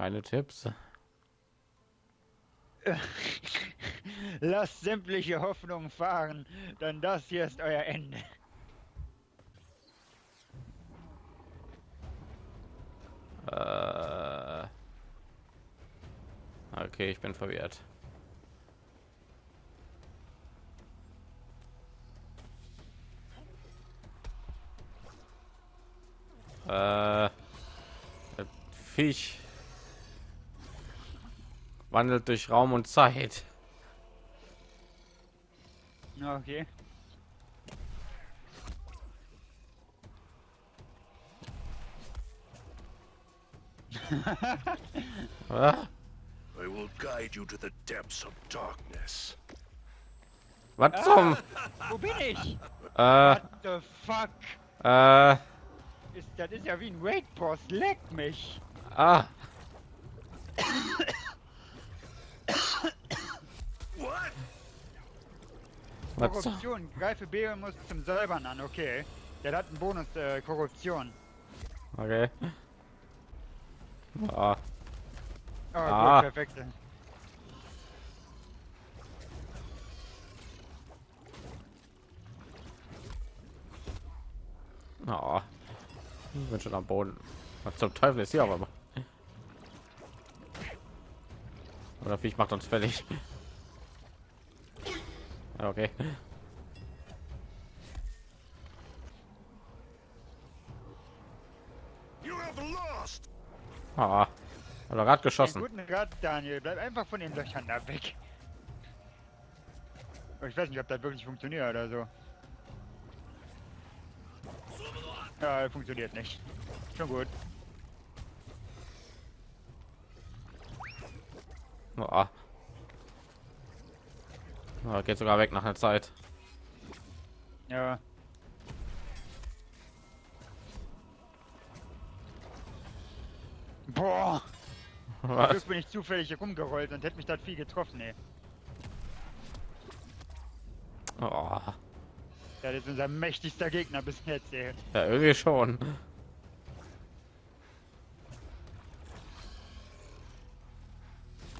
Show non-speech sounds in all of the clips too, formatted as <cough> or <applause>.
Keine Tipps. <laughs> Lasst sämtliche Hoffnungen fahren, denn das hier ist euer Ende. Äh, okay, ich bin verwirrt. Äh, Fisch wandelt durch Raum und Zeit. Okay. <laughs> Ah, I will guide you to the depths of darkness. Was zum? Wo bin ich? Äh, What the fuck? äh, Ist, das ist ja wie ein Raid-Boss. Leck mich. ah, Korruption. Greife B und muss zum Säubern an. Okay. Der hat einen Bonus äh, Korruption. Okay. Ah, Oh, Ah. gut, perfekt. ah. Ich bin schon am Boden. Was zum Teufel ist hier aber? Oder Viech macht uns fertig. Ja, Okay. You have lost! Ah, hat er gerade geschossen. guten Rat, Daniel. Bleib einfach von den Löchern da weg. Oh, Ich weiß nicht, ob das wirklich funktioniert oder so. Ja, funktioniert nicht. Schon gut. Ah. Ah, geht sogar weg nach einer Zeit. Ja. Boah, Was? Bin ich zufällig hier rumgerollt und hätte mich das viel getroffen, ey. Oh, Das ist unser mächtigster Gegner bis jetzt, ey. ja, irgendwie schon.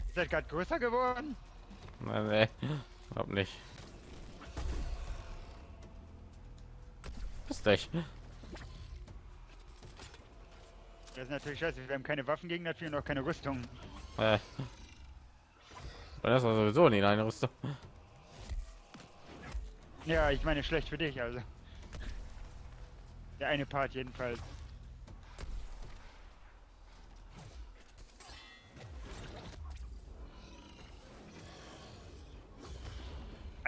Ist das gerade größer geworden? Nee, nee, glaub nicht. Bist dich. Das ist natürlich scheiße. Wir haben keine Waffen gegen das und auch keine Rüstung. Äh. Das war sowieso nie eine Rüstung. Ja, ich meine schlecht für dich, also. Der eine Part jedenfalls.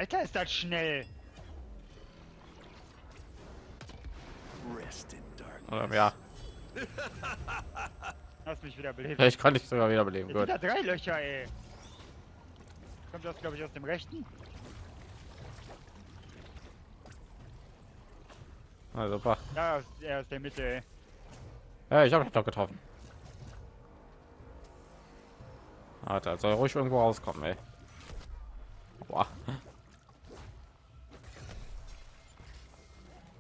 Alter, ist das schnell! Rest in darkness. Oder, ja, <laughs> Lass mich wieder beleben. ich kann dich sogar wiederbeleben. Jetzt sind Gut. da drei Löcher, ey. Kommt das, glaube ich, aus dem rechten? Na, super. Ja, aus, ja, aus der Mitte, ey. Ja, ich habe doch getroffen. Alter, soll ruhig irgendwo rauskommen, ey. Boah.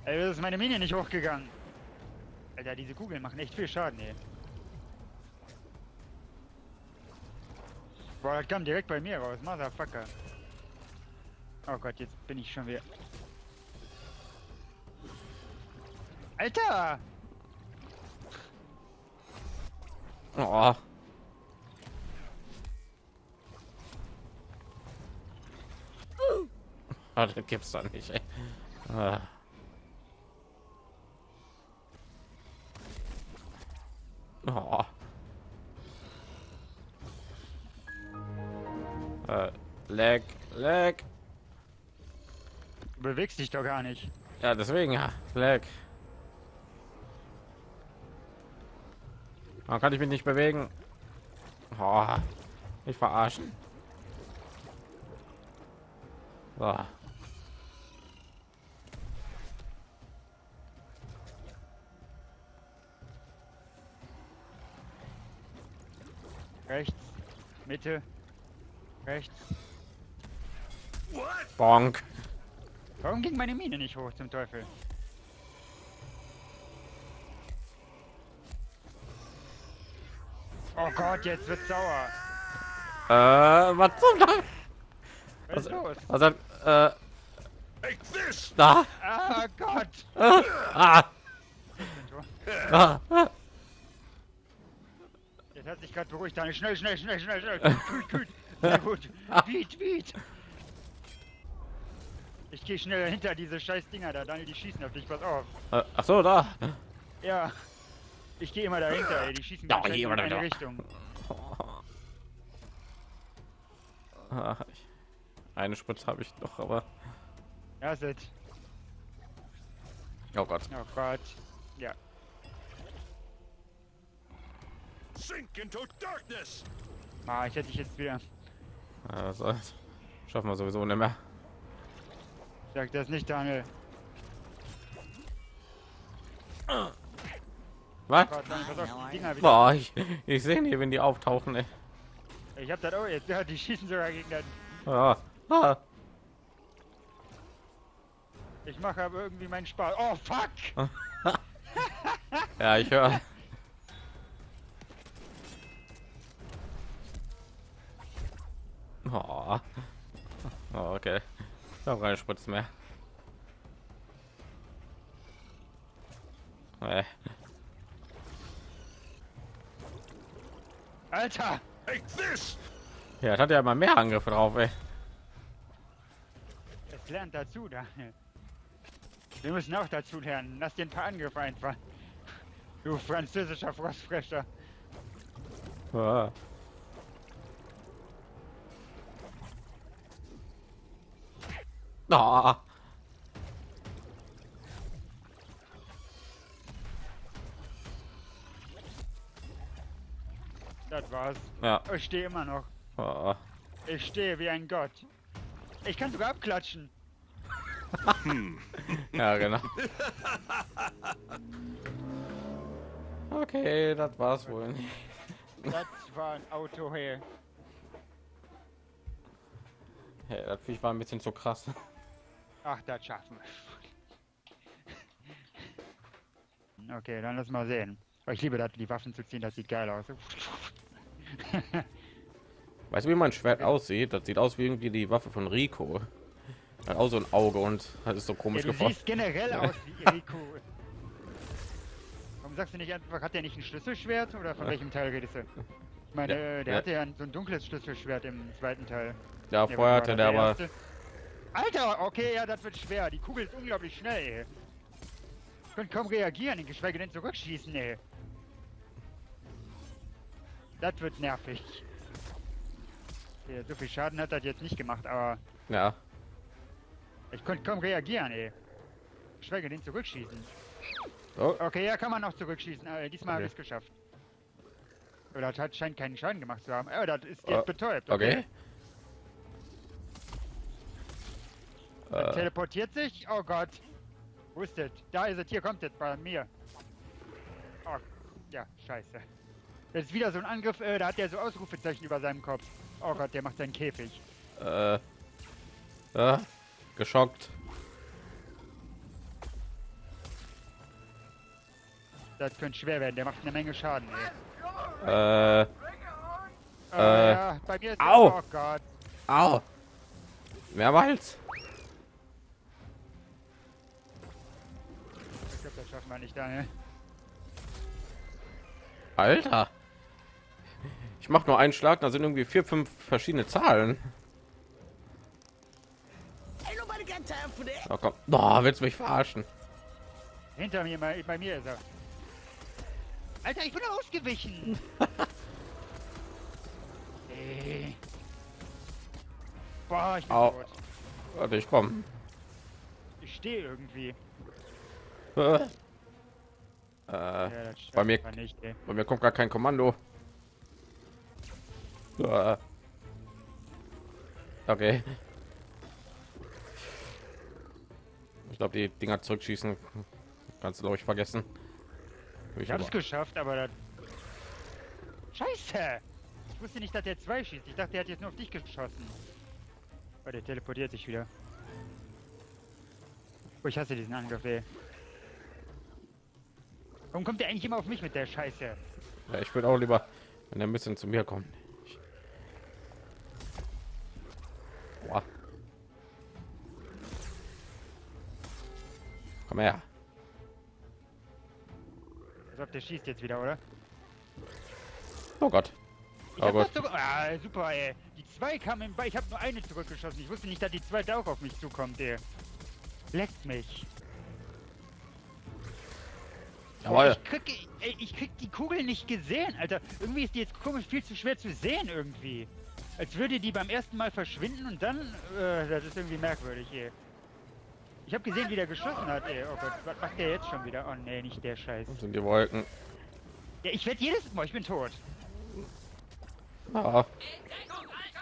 Ey, das ist meine Mine nicht hochgegangen. Alter, diese Kugeln machen echt viel Schaden, ey. Boah, das kam direkt bei mir raus, Motherfucker. Oh Gott, jetzt bin ich schon wieder. Alter! Oh. Ah, <laughs> das gibt's doch nicht, ey. Ah. Oh. Äh, leg, leg. Du bewegst dich doch gar nicht. Ja, deswegen ja, leg. Warum kann ich mich nicht bewegen? Oh, ich verarschen. So. Rechts, Mitte, rechts. What? Bonk. Warum ging meine Mine nicht hoch zum Teufel? Oh Gott, jetzt wird sauer. Äh, was zum Dank? Was ist los? Also, äh, Take this! da. Ah Gott. Ah, ah, ah, ah. Jetzt hat sich gerade beruhigt. Daniel. Schnell, schnell, schnell, schnell, schnell. Küt, küt. Sehr <laughs> gut. Wied, wied. Ich gehe schnell hinter diese scheiß Dinger da. Daniel, die schießen auf dich. Pass auf. Äh, Ach so, da. Ja. Ich gehe immer dahinter, ey. Die schießen Ja, in eine dahinter. Richtung. Ah, ich- Eine Spritze habe ich doch, aber Ja, sit. oh Gott. Oh Gott. Ja. Ah, ich hätte dich jetzt wieder. Also, schaffen wir sowieso nicht mehr. Sag das nicht, Daniel. Was? Gott, Daniel. Boah, ich, ich sehe nie, wenn die auftauchen. Ey. Ich hab das auch jetzt. Ja, die schießen sogar gegen den. Ah, ah. Ich mache aber irgendwie meinen Spaß. Oh, fuck! <laughs> Ja, ich höre. Okay. Ich habe keine Spritze mehr. Nee. Alter! This! Ja, das hat ja mal mehr Angriffe drauf, ey. Es lernt dazu, Daniel. Wir müssen auch dazu lernen. Lass dir ein paar Angriffe einfallen. Du französischer Frostfresser. Ah. Ah. Das war's. Ja. Ich stehe immer noch. Ah. Ich stehe wie ein Gott. Ich kann sogar abklatschen. <laughs> Ja, genau. Okay, das war's wohl. Das war ein Auto hier. Hey, das Viech war ein bisschen zu krass. Ach, das schaffen wir. Okay, dann lass mal sehen. Aber ich liebe das, die Waffen zu ziehen, das sieht geil aus. <laughs> Weißt du, wie mein Schwert aussieht? Das sieht aus wie irgendwie die Waffe von Rico. Hat auch so ein Auge und das ist so Ja, komisch du geformt. siehst generell aus wie <laughs> Rico. Warum sagst du nicht einfach, hat der nicht ein Schlüsselschwert oder von welchem Teil redest du? Ich meine, Ja, der ja. hatte ja ein- so ein dunkles Schlüsselschwert im zweiten Teil. Ja, vorher hatte war der das, aber. erste? Alter, okay, ja, das wird schwer. Die Kugel ist unglaublich schnell, ey. Ich konnte kaum reagieren, geschweige denn zurückschießen, ey. Das wird nervig. Okay, so viel Schaden hat das jetzt nicht gemacht, aber Ja, ich konnte kaum reagieren, ey. Geschweige denn zurückschießen. oh, Okay, ja, kann man noch zurückschießen. Äh, diesmal habe Okay. ich es geschafft. Oder das hat, scheint keinen Schaden gemacht zu haben. Oh, das ist jetzt Oh, betäubt. okay. Dann Äh, teleportiert sich? Oh Gott. Wo ist das? Da ist es. Hier kommt es bei mir. Oh, ja, scheiße. Das ist wieder so ein Angriff, äh, da hat der so Ausrufezeichen über seinem Kopf. Oh Gott, der macht seinen Käfig. äh, äh, geschockt. Das könnte schwer werden, der macht eine Menge Schaden, ey. Äh, Oh, Äh, ja, bei mir ist au. Oh Gott. au. Mehrmals. Schaffen wir nicht, Daniel. Alter. Ich mach nur einen Schlag, da sind irgendwie vier, fünf verschiedene Zahlen. Oh komm. Boah, willst du mich verarschen? Hinter mir, bei, bei mir ist er. Alter, ich bin ausgewichen. <laughs> Ey. Boah, ich bin Au. tot. Warte, ich komm. Ich stehe irgendwie. <laughs> Äh, Ja, bei mir- nicht, bei mir kommt gar kein Kommando. Äh. Okay. Ich glaube, die Dinger zurückschießen kannst du glaube ich vergessen. Ich Ich hab's aber- geschafft, aber das... Scheiße! Ich wusste nicht, dass der zwei schießt. Ich dachte, er hat jetzt nur auf dich geschossen. Oh, der teleportiert sich wieder. Oh, ich hasse diesen Angriff, ey. Warum kommt der eigentlich immer auf mich mit der Scheiße? Ja, ich würde auch lieber Wenn er ein bisschen zu mir kommt. Ich- Boah. Komm her. Als ob der schießt jetzt wieder, oder? Oh Gott. Ich Oh Gott. Ah, super, ey. Die zwei kamen Ball. Ich habe nur eine zurückgeschossen. Ich wusste nicht, dass die zweite auch auf mich zukommt, ey. Leckt mich. Jawohl. Ich krieg, ey, ich krieg die Kugel nicht gesehen, Alter. Irgendwie ist die jetzt komisch viel zu schwer zu sehen, irgendwie. Als würde die beim ersten Mal verschwinden und dann. Äh, das ist irgendwie merkwürdig, ey. Ich habe gesehen, wie der geschossen hat, ey. Oh Gott, was macht der jetzt schon wieder? Oh nee, nicht der Scheiß. Das sind die Wolken. Ja, ich werde jedes Mal, ich bin tot. Ah.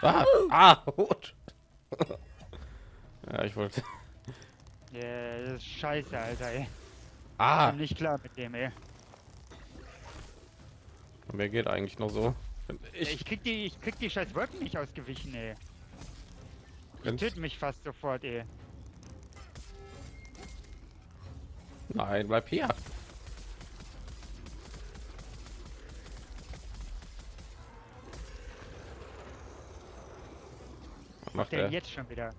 Ah, ah gut. <laughs> ja, ich wollte. Ja, das ist scheiße, Alter, ey. Ah, Bin nicht klar mit dem, ey. mir geht eigentlich noch so. Ich, Ich, krieg die, ich krieg die scheiß Wolken nicht ausgewichen, ey. Die töten mich fast sofort, ey. nein, bleib hier. Was macht Der der? jetzt schon wieder.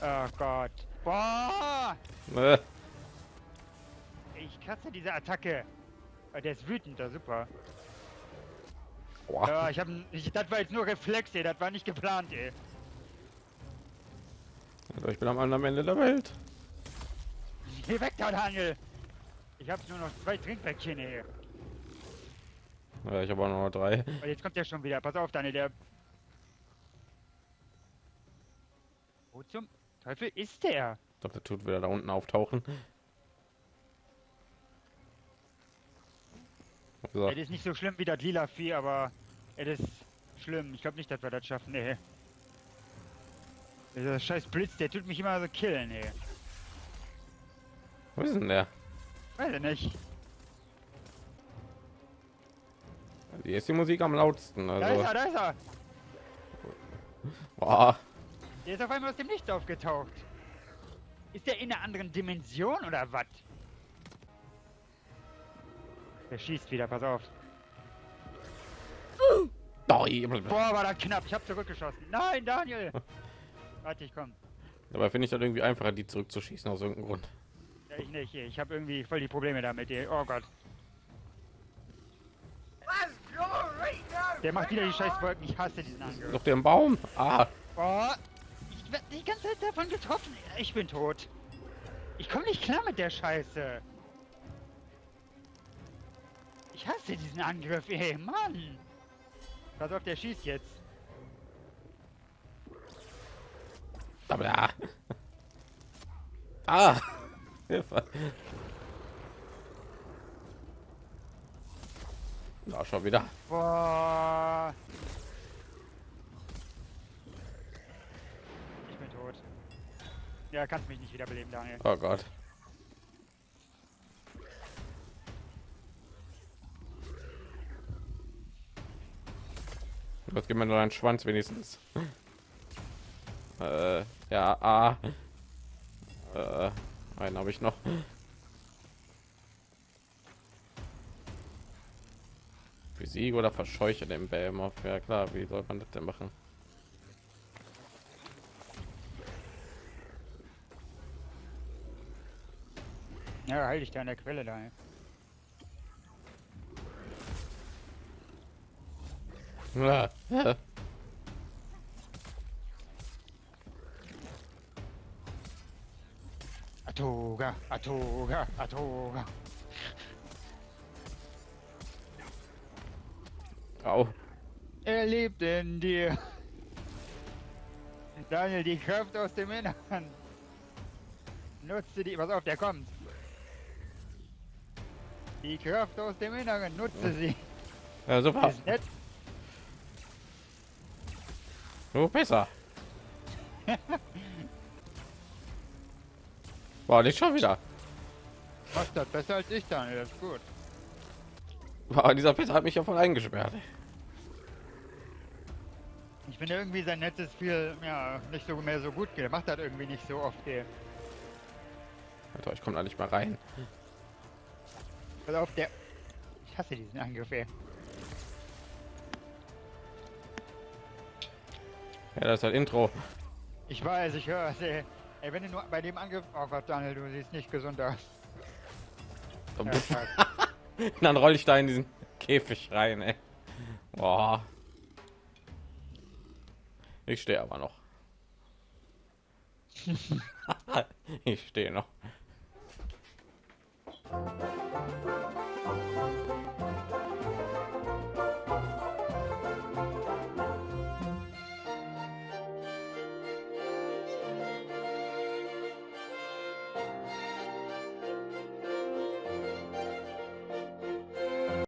Oh Gott. Boah! <laughs> Ich diese Attacke. Oh, der ist wütend, da super. boah. Ja, ich hab, ich, das war jetzt nur Reflex, ey. Das war nicht geplant, ey. Also ich bin am anderen Ende der Welt. Geh weg, da, Daniel! Ich hab nur noch zwei Trinkpäckchen, ey. Ja, ich habe auch noch drei. Und jetzt kommt der schon wieder. Pass auf, Daniel, der... Wo zum Teufel ist der? Ich glaube, der tut wieder da unten auftauchen. So, Es ist nicht so schlimm wie das lila Vieh, aber es ist schlimm. Ich glaube nicht, dass wir das schaffen, ey. Dieser scheiß Blitz, der tut mich immer so killen, ey. wo ist denn der? Weiß ich nicht. Hier ist die Musik am lautsten. Da ist Also, er, da ist er! <laughs> boah. Der ist auf einmal aus dem Nichts aufgetaucht. Ist der in einer anderen Dimension oder was? Der schießt wieder, pass auf. Doi. Boah, war das knapp. Ich hab zurückgeschossen. Nein, Daniel! <laughs> Warte, ich komm. Dabei finde ich das irgendwie einfacher, die zurückzuschießen aus irgendeinem Grund. Ja, ich nicht. Ich habe irgendwie voll die Probleme damit. Oh Gott. Der macht wieder die scheiß Wolken. Ich hasse diesen Angriff. Doch der im Baum. Ah, Boah. Ich werd die ganze Zeit davon getroffen. Ich bin tot. Ich komme nicht klar mit der Scheiße. Ich hasse diesen Angriff, ey, Mann. Pass auf, der schießt jetzt. ja. Ah. Hilfe. Ja, schon wieder. Boah. Ich bin tot. Ja, kannst mich nicht wiederbeleben, Daniel. Oh Gott. Was gibt mir nur einen Schwanz wenigstens? Äh, ja, ah. Äh, einen habe ich noch. Physik oder verscheuche den Behemoth? Ja klar, wie soll man das denn machen? Ja, heil dich da an der Quelle, Daniel. Äh. Atoga, Atoga, Atoga. Au. Er lebt in dir. Daniel, die Kraft aus dem Innern. Nutze die. Pass auf, der kommt. Die Kraft aus dem Inneren, nutze sie. Ja, super. Ist nett. So besser. War nicht schon wieder. Machst das besser als ich, Daniel, das ist gut. War dieser Pisser hat mich ja voll eingesperrt. Ich finde irgendwie sein Netz ist viel, ja, nicht so mehr so gut. Er macht das irgendwie nicht so oft, ey. Alter, ich komme da nicht mal rein. Pass auf, der. Ich hasse diesen Angriff, ey. Ja, das ist halt Intro. Ich weiß, ich höre es, ey. Ey, wenn du nur bei dem Angriff... Oh Gott, Daniel, du siehst nicht gesund aus. So, Ja. <laughs> Dann roll ich da in diesen Käfig rein, ey. Boah. Ich stehe aber noch. <laughs> <laughs> ich stehe noch.